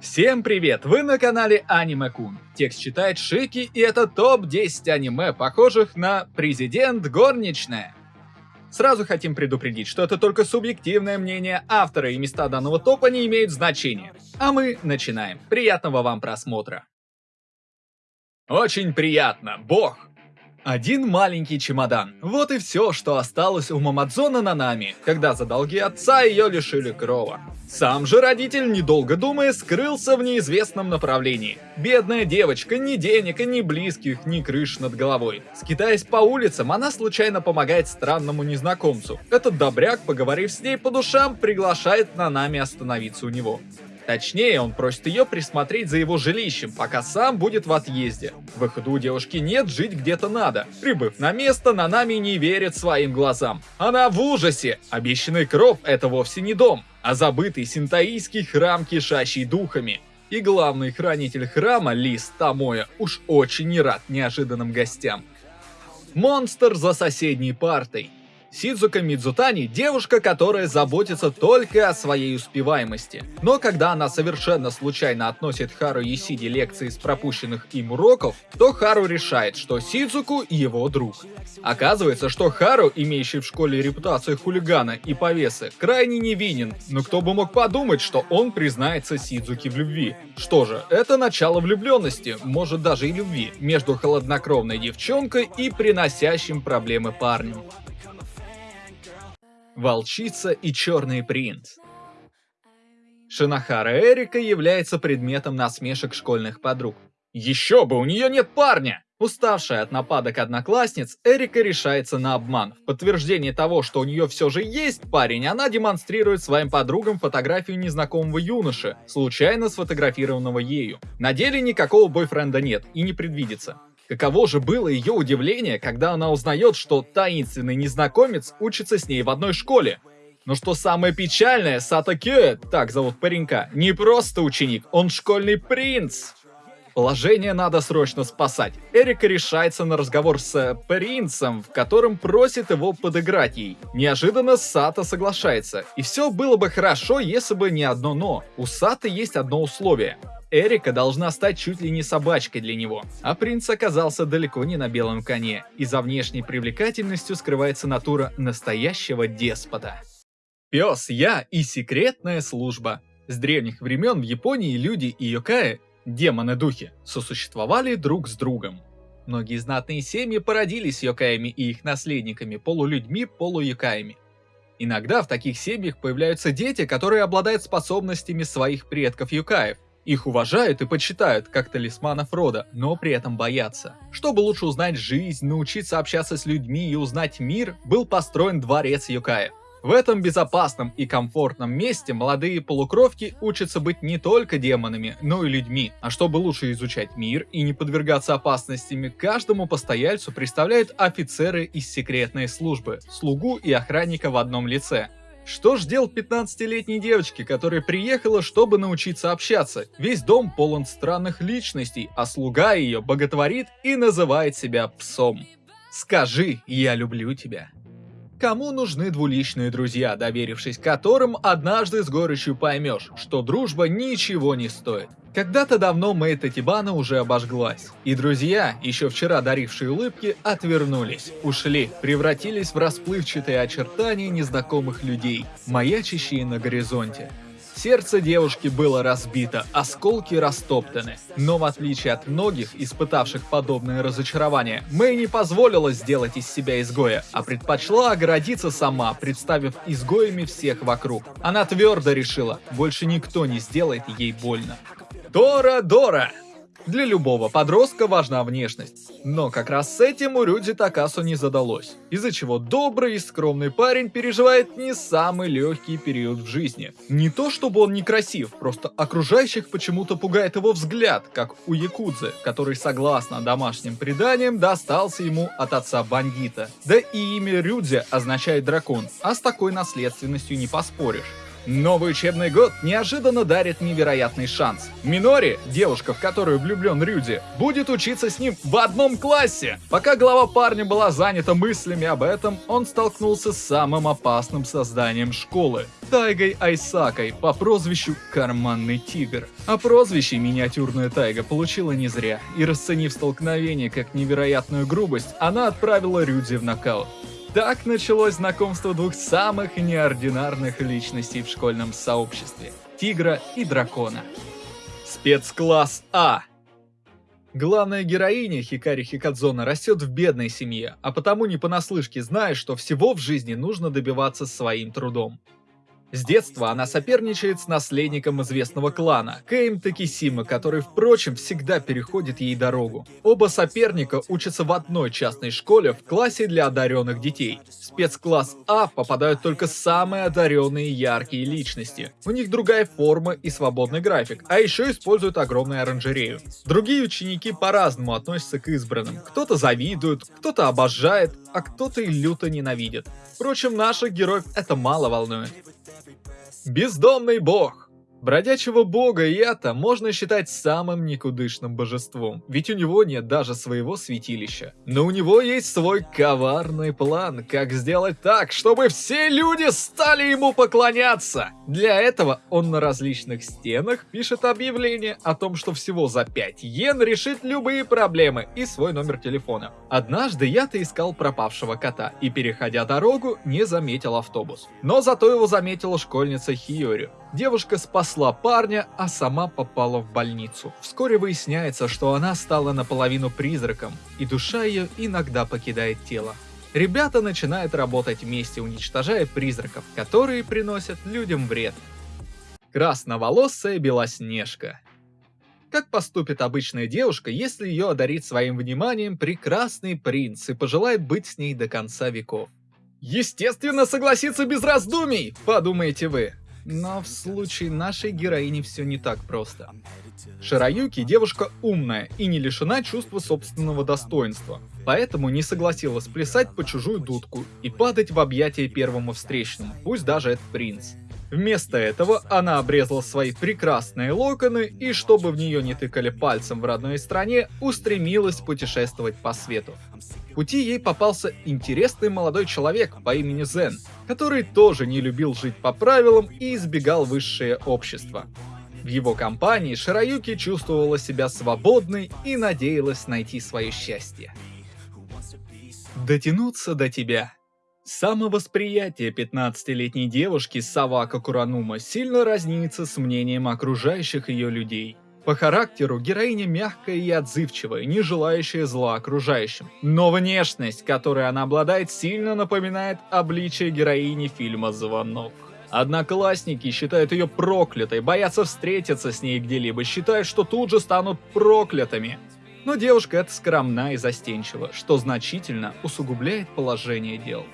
Всем привет! Вы на канале Аниме Кун. Текст читает Шики, и это топ-10 аниме, похожих на «Президент горничная». Сразу хотим предупредить, что это только субъективное мнение автора, и места данного топа не имеют значения. А мы начинаем. Приятного вам просмотра. Очень приятно, бог! Один маленький чемодан. Вот и все, что осталось у Мамадзона Нанами, когда за долги отца ее лишили крова. Сам же родитель, недолго думая, скрылся в неизвестном направлении. Бедная девочка, ни денег, ни близких, ни крыш над головой. Скитаясь по улицам, она случайно помогает странному незнакомцу. Этот добряк, поговорив с ней по душам, приглашает Нанами остановиться у него. Точнее, он просит ее присмотреть за его жилищем, пока сам будет в отъезде. Выхода у девушки нет, жить где-то надо. Прибыв на место, Нанами не верит своим глазам. Она в ужасе. Обещанный кров – это вовсе не дом, а забытый синтаийский храм, кишащий духами. И главный хранитель храма, Лис Тамоя, уж очень не рад неожиданным гостям. Монстр за соседней партой. Сидзука Мидзутани – девушка, которая заботится только о своей успеваемости. Но когда она совершенно случайно относит Хару Есиди лекции с пропущенных им уроков, то Хару решает, что Сидзуку – его друг. Оказывается, что Хару, имеющий в школе репутацию хулигана и повесы, крайне невинен, но кто бы мог подумать, что он признается Сидзуке в любви. Что же, это начало влюбленности, может даже и любви, между холоднокровной девчонкой и приносящим проблемы парнем. Волчица и Черный принц. Шинахара Эрика является предметом насмешек школьных подруг. Еще бы, у нее нет парня! Уставшая от нападок одноклассниц, Эрика решается на обман. В подтверждение того, что у нее все же есть парень, она демонстрирует своим подругам фотографию незнакомого юноши, случайно сфотографированного ею. На деле никакого бойфренда нет и не предвидится. Каково же было ее удивление, когда она узнает, что таинственный незнакомец учится с ней в одной школе. Но что самое печальное, Сата Кё, так зовут паренька, не просто ученик, он школьный принц. Положение надо срочно спасать. Эрика решается на разговор с э, принцем, в котором просит его подыграть ей. Неожиданно Сата соглашается. И все было бы хорошо, если бы не одно но. У Саты есть одно условие. Эрика должна стать чуть ли не собачкой для него. А принц оказался далеко не на белом коне, и за внешней привлекательностью скрывается натура настоящего деспота. Пес, я и секретная служба. С древних времен в Японии люди и йокаи, демоны-духи, сосуществовали друг с другом. Многие знатные семьи породились йокаями и их наследниками, полулюдьми, полуюкаями. Иногда в таких семьях появляются дети, которые обладают способностями своих предков-юкаев, их уважают и почитают, как талисманов рода, но при этом боятся. Чтобы лучше узнать жизнь, научиться общаться с людьми и узнать мир, был построен дворец Юкаев. В этом безопасном и комфортном месте молодые полукровки учатся быть не только демонами, но и людьми. А чтобы лучше изучать мир и не подвергаться опасностями, каждому постояльцу представляют офицеры из секретной службы, слугу и охранника в одном лице. Что ж делать 15-летней девочке, которая приехала, чтобы научиться общаться? Весь дом полон странных личностей, а слуга ее боготворит и называет себя псом. Скажи «я люблю тебя». Кому нужны двуличные друзья, доверившись которым, однажды с горечью поймешь, что дружба ничего не стоит. Когда-то давно Мэй Татибана уже обожглась, и друзья, еще вчера дарившие улыбки, отвернулись, ушли, превратились в расплывчатые очертания незнакомых людей, маячащие на горизонте. Сердце девушки было разбито, осколки растоптаны. Но в отличие от многих, испытавших подобное разочарование, Мэй не позволила сделать из себя изгоя, а предпочла оградиться сама, представив изгоями всех вокруг. Она твердо решила, больше никто не сделает ей больно. Дора Дора! Для любого подростка важна внешность. Но как раз с этим у Рюдзи Такасу не задалось, из-за чего добрый и скромный парень переживает не самый легкий период в жизни. Не то чтобы он некрасив, просто окружающих почему-то пугает его взгляд, как у Якудзы, который, согласно домашним преданиям, достался ему от отца бандита. Да и имя Рюдзи означает дракон, а с такой наследственностью не поспоришь. Новый учебный год неожиданно дарит невероятный шанс. Минори, девушка, в которую влюблен Рюди, будет учиться с ним в одном классе. Пока глава парня была занята мыслями об этом, он столкнулся с самым опасным созданием школы – Тайгой Айсакой по прозвищу Карманный Тигр. А прозвище миниатюрная Тайга получила не зря, и расценив столкновение как невероятную грубость, она отправила Рюди в нокаут. Так началось знакомство двух самых неординарных личностей в школьном сообществе – Тигра и Дракона. Спецкласс А Главная героиня Хикари Хикадзона растет в бедной семье, а потому не понаслышке знает, что всего в жизни нужно добиваться своим трудом. С детства она соперничает с наследником известного клана, Кейм Такисима, который, впрочем, всегда переходит ей дорогу. Оба соперника учатся в одной частной школе в классе для одаренных детей. В спецкласс А попадают только самые одаренные яркие личности. У них другая форма и свободный график, а еще используют огромную оранжерею. Другие ученики по-разному относятся к избранным. Кто-то завидует, кто-то обожает, а кто-то и люто ненавидит. Впрочем, наших героев это мало волнует. Бездомный бог. Бродячего бога Ята можно считать самым никудышным божеством, ведь у него нет даже своего святилища. Но у него есть свой коварный план, как сделать так, чтобы все люди стали ему поклоняться. Для этого он на различных стенах пишет объявление о том, что всего за 5 йен решит любые проблемы и свой номер телефона. Однажды Ята искал пропавшего кота и, переходя дорогу, не заметил автобус. Но зато его заметила школьница Хиори. Девушка спасла парня, а сама попала в больницу. Вскоре выясняется, что она стала наполовину призраком, и душа ее иногда покидает тело. Ребята начинают работать вместе, уничтожая призраков, которые приносят людям вред. Красноволосая Белоснежка как поступит обычная девушка, если ее одарит своим вниманием прекрасный принц и пожелает быть с ней до конца веков? Естественно, согласиться без раздумий, подумаете вы. Но в случае нашей героини все не так просто. Шираюки девушка умная и не лишена чувства собственного достоинства, поэтому не согласилась плясать по чужую дудку и падать в объятия первому встречному, пусть даже это принц. Вместо этого она обрезала свои прекрасные локоны и, чтобы в нее не тыкали пальцем в родной стране, устремилась путешествовать по свету пути ей попался интересный молодой человек по имени Зен, который тоже не любил жить по правилам и избегал высшее общество. В его компании Шираюки чувствовала себя свободной и надеялась найти свое счастье. Дотянуться до тебя. Самовосприятие 15-летней девушки Савака Куранума сильно разнится с мнением окружающих ее людей – по характеру героиня мягкая и отзывчивая, не желающая зла окружающим. Но внешность, которой она обладает, сильно напоминает обличие героини фильма «Звонок». Одноклассники считают ее проклятой, боятся встретиться с ней где-либо, считают, что тут же станут проклятыми. Но девушка эта скромна и застенчива, что значительно усугубляет положение дел.